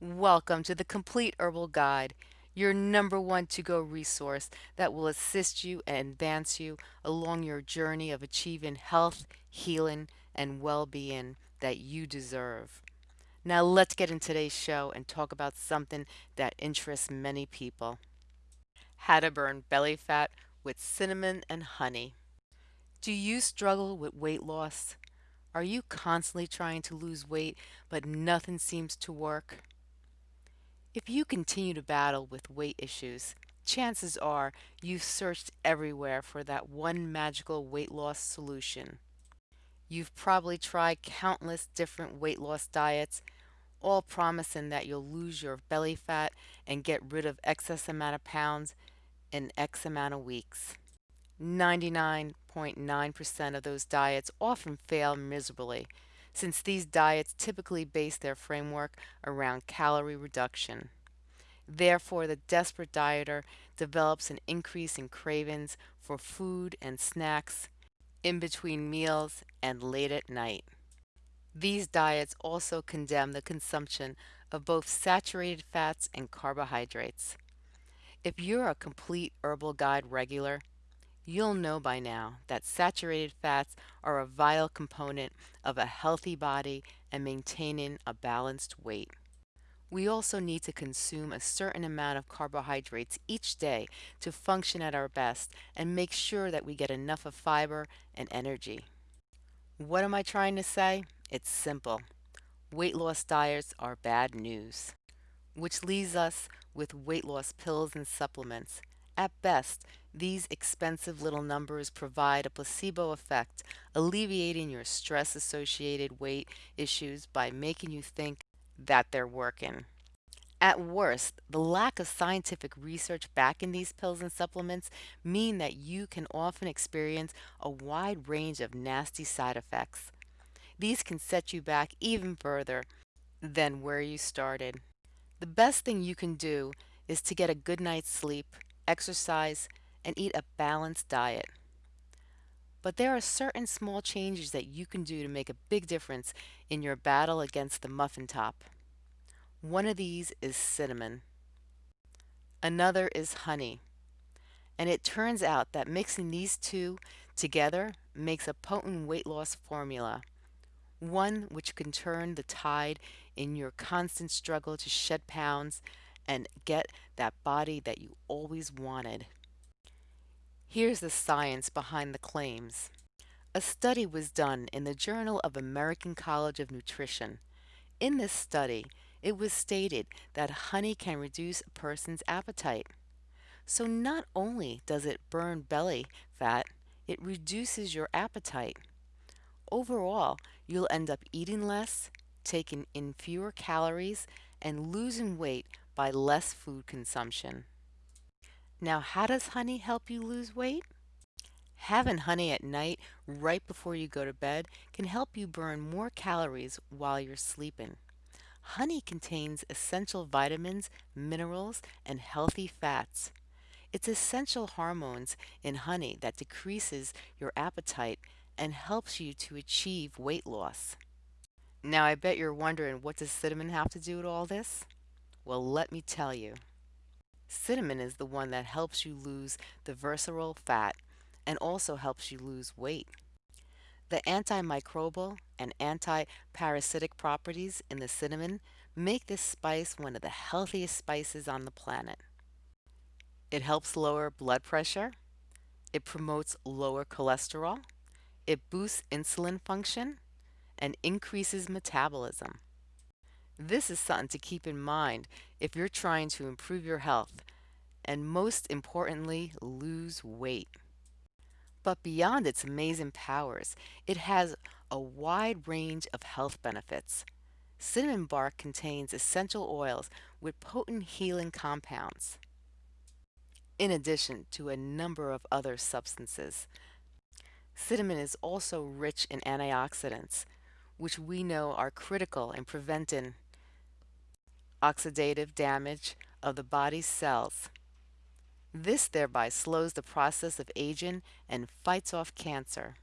Welcome to the Complete Herbal Guide, your number one to go resource that will assist you and advance you along your journey of achieving health, healing, and well being that you deserve. Now, let's get into today's show and talk about something that interests many people how to burn belly fat with cinnamon and honey. Do you struggle with weight loss? Are you constantly trying to lose weight but nothing seems to work? If you continue to battle with weight issues, chances are you've searched everywhere for that one magical weight loss solution. You've probably tried countless different weight loss diets, all promising that you'll lose your belly fat and get rid of excess amount of pounds in X amount of weeks. 99.9% of those diets often fail miserably, since these diets typically base their framework around calorie reduction. Therefore, the desperate dieter develops an increase in cravings for food and snacks in between meals and late at night. These diets also condemn the consumption of both saturated fats and carbohydrates. If you're a complete herbal guide regular, You'll know by now that saturated fats are a vital component of a healthy body and maintaining a balanced weight. We also need to consume a certain amount of carbohydrates each day to function at our best and make sure that we get enough of fiber and energy. What am I trying to say? It's simple. Weight loss diets are bad news, which leaves us with weight loss pills and supplements. At best, these expensive little numbers provide a placebo effect, alleviating your stress associated weight issues by making you think that they're working. At worst, the lack of scientific research backing these pills and supplements mean that you can often experience a wide range of nasty side effects. These can set you back even further than where you started. The best thing you can do is to get a good night's sleep, exercise, and eat a balanced diet. But there are certain small changes that you can do to make a big difference in your battle against the muffin top. One of these is cinnamon. Another is honey. And it turns out that mixing these two together makes a potent weight loss formula, one which can turn the tide in your constant struggle to shed pounds and get that body that you always wanted. Here's the science behind the claims. A study was done in the Journal of American College of Nutrition. In this study, it was stated that honey can reduce a person's appetite. So not only does it burn belly fat, it reduces your appetite. Overall, you'll end up eating less, taking in fewer calories, and losing weight by less food consumption. Now, how does honey help you lose weight? Having honey at night right before you go to bed can help you burn more calories while you're sleeping. Honey contains essential vitamins, minerals, and healthy fats. It's essential hormones in honey that decreases your appetite and helps you to achieve weight loss. Now I bet you're wondering what does cinnamon have to do with all this? Well, let me tell you. Cinnamon is the one that helps you lose the visceral fat and also helps you lose weight. The antimicrobial and anti-parasitic properties in the cinnamon make this spice one of the healthiest spices on the planet. It helps lower blood pressure. It promotes lower cholesterol. It boosts insulin function and increases metabolism. This is something to keep in mind if you're trying to improve your health and most importantly, lose weight. But beyond its amazing powers, it has a wide range of health benefits. Cinnamon bark contains essential oils with potent healing compounds, in addition to a number of other substances. Cinnamon is also rich in antioxidants, which we know are critical in preventing oxidative damage of the body's cells. This thereby slows the process of aging and fights off cancer.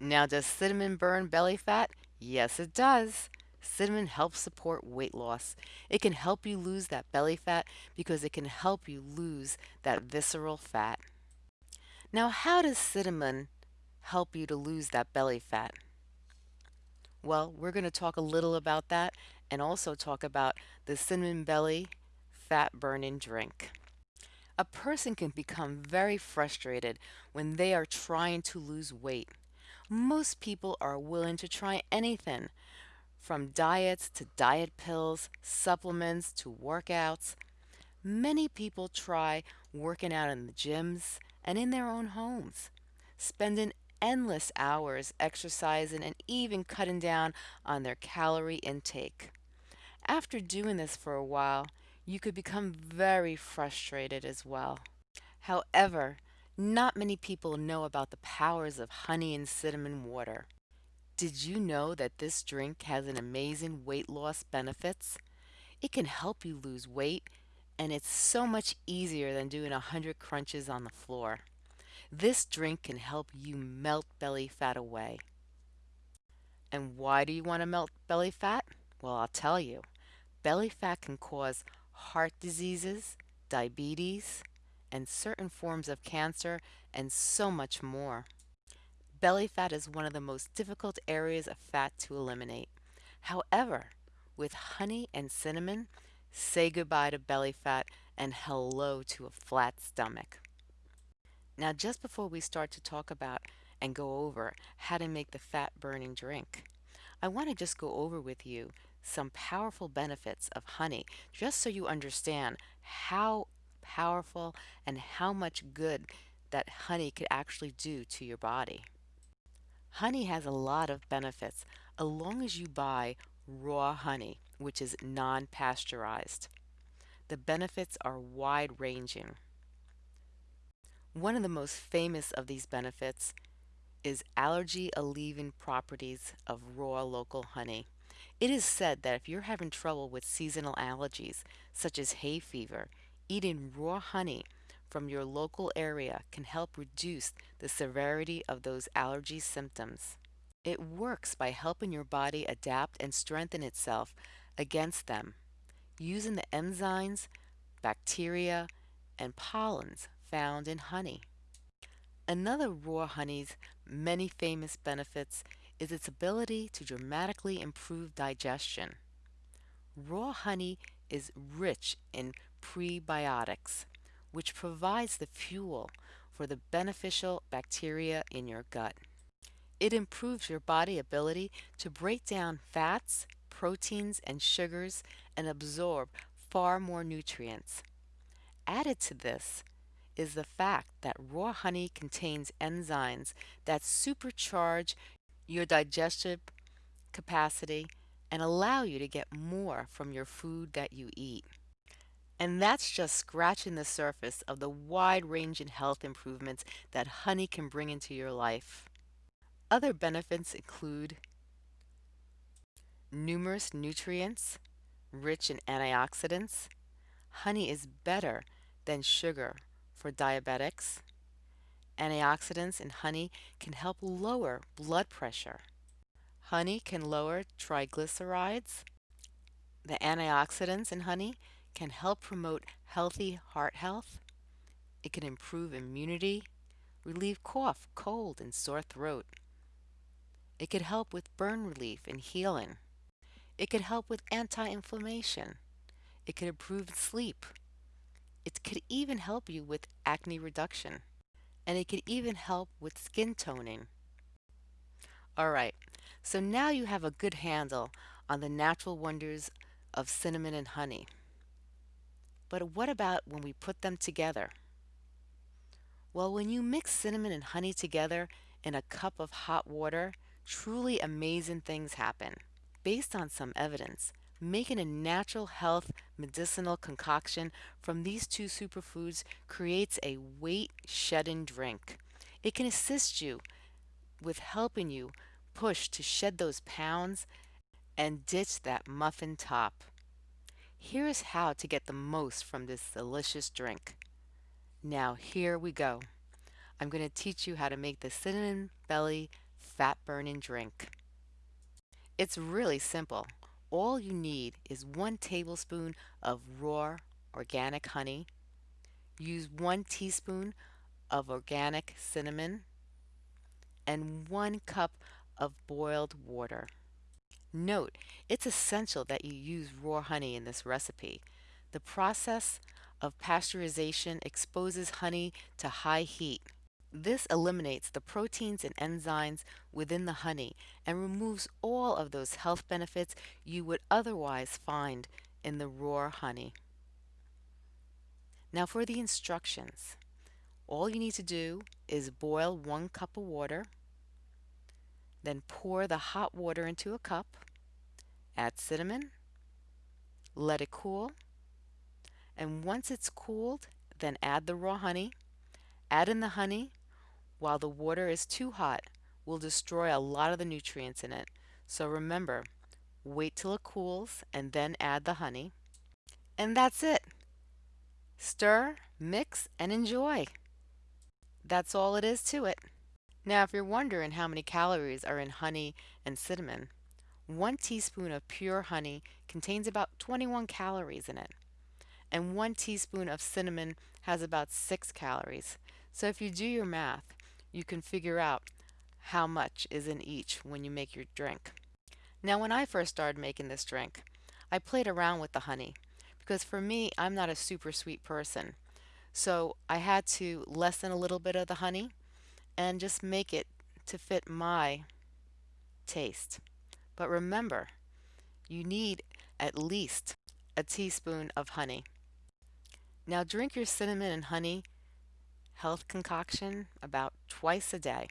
Now, does cinnamon burn belly fat? Yes, it does. Cinnamon helps support weight loss. It can help you lose that belly fat because it can help you lose that visceral fat. Now, how does cinnamon help you to lose that belly fat? Well, we're going to talk a little about that and also talk about the cinnamon belly fat burning drink. A person can become very frustrated when they are trying to lose weight. Most people are willing to try anything from diets to diet pills, supplements to workouts. Many people try working out in the gyms and in their own homes, spending endless hours exercising and even cutting down on their calorie intake. After doing this for a while, you could become very frustrated as well. However, not many people know about the powers of honey and cinnamon water. Did you know that this drink has an amazing weight loss benefits? It can help you lose weight and it's so much easier than doing a hundred crunches on the floor. This drink can help you melt belly fat away. And why do you want to melt belly fat? Well, I'll tell you. Belly fat can cause heart diseases, diabetes, and certain forms of cancer, and so much more. Belly fat is one of the most difficult areas of fat to eliminate. However, with honey and cinnamon, say goodbye to belly fat and hello to a flat stomach. Now, just before we start to talk about and go over how to make the fat burning drink, I want to just go over with you some powerful benefits of honey just so you understand how powerful and how much good that honey could actually do to your body. Honey has a lot of benefits as long as you buy raw honey, which is non-pasteurized. The benefits are wide-ranging. One of the most famous of these benefits is allergy alleviating properties of raw local honey. It is said that if you're having trouble with seasonal allergies, such as hay fever, eating raw honey from your local area can help reduce the severity of those allergy symptoms. It works by helping your body adapt and strengthen itself against them using the enzymes, bacteria, and pollens found in honey. Another raw honey's many famous benefits is its ability to dramatically improve digestion. Raw honey is rich in prebiotics, which provides the fuel for the beneficial bacteria in your gut. It improves your body ability to break down fats, proteins, and sugars and absorb far more nutrients. Added to this is the fact that raw honey contains enzymes that supercharge your digestive capacity and allow you to get more from your food that you eat. And that's just scratching the surface of the wide-ranging health improvements that honey can bring into your life. Other benefits include numerous nutrients rich in antioxidants. Honey is better than sugar for diabetics. Antioxidants in honey can help lower blood pressure. Honey can lower triglycerides. The antioxidants in honey can help promote healthy heart health. It can improve immunity, relieve cough, cold, and sore throat. It could help with burn relief and healing. It could help with anti-inflammation. It could improve sleep. It could even help you with acne reduction. And it can even help with skin toning. Alright, so now you have a good handle on the natural wonders of cinnamon and honey. But what about when we put them together? Well, when you mix cinnamon and honey together in a cup of hot water, truly amazing things happen. Based on some evidence, Making a natural health medicinal concoction from these two superfoods creates a weight shedding drink. It can assist you with helping you push to shed those pounds and ditch that muffin top. Here is how to get the most from this delicious drink. Now here we go. I'm going to teach you how to make the cinnamon belly fat burning drink. It's really simple. All you need is one tablespoon of raw organic honey. Use one teaspoon of organic cinnamon and one cup of boiled water. Note, it's essential that you use raw honey in this recipe. The process of pasteurization exposes honey to high heat. This eliminates the proteins and enzymes within the honey and removes all of those health benefits you would otherwise find in the raw honey. Now for the instructions. All you need to do is boil one cup of water, then pour the hot water into a cup, add cinnamon, let it cool, and once it's cooled, then add the raw honey. Add in the honey while the water is too hot will destroy a lot of the nutrients in it. So remember, wait till it cools and then add the honey. And that's it. Stir, mix, and enjoy. That's all it is to it. Now if you're wondering how many calories are in honey and cinnamon, one teaspoon of pure honey contains about 21 calories in it and one teaspoon of cinnamon has about 6 calories. So if you do your math, you can figure out how much is in each when you make your drink. Now when I first started making this drink, I played around with the honey because for me, I'm not a super sweet person. So I had to lessen a little bit of the honey and just make it to fit my taste. But remember, you need at least a teaspoon of honey. Now drink your cinnamon and honey health concoction about twice a day.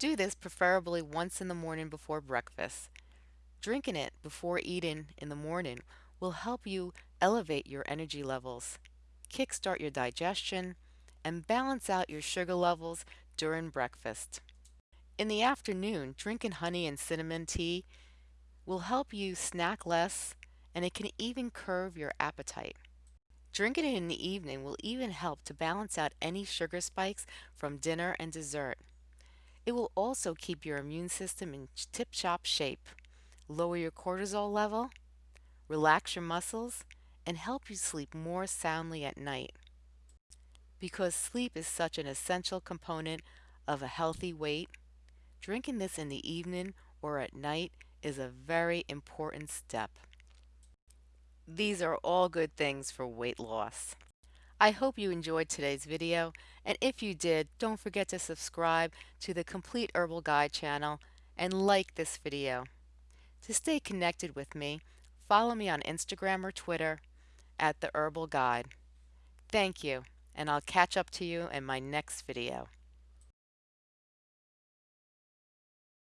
Do this preferably once in the morning before breakfast. Drinking it before eating in the morning will help you elevate your energy levels, kickstart your digestion, and balance out your sugar levels during breakfast. In the afternoon, drinking honey and cinnamon tea will help you snack less and it can even curb your appetite. Drinking it in the evening will even help to balance out any sugar spikes from dinner and dessert. It will also keep your immune system in tip-top shape, lower your cortisol level, relax your muscles, and help you sleep more soundly at night. Because sleep is such an essential component of a healthy weight, drinking this in the evening or at night is a very important step. These are all good things for weight loss. I hope you enjoyed today's video, and if you did, don't forget to subscribe to the Complete Herbal Guide channel and like this video. To stay connected with me, follow me on Instagram or Twitter at The Herbal Guide. Thank you, and I'll catch up to you in my next video.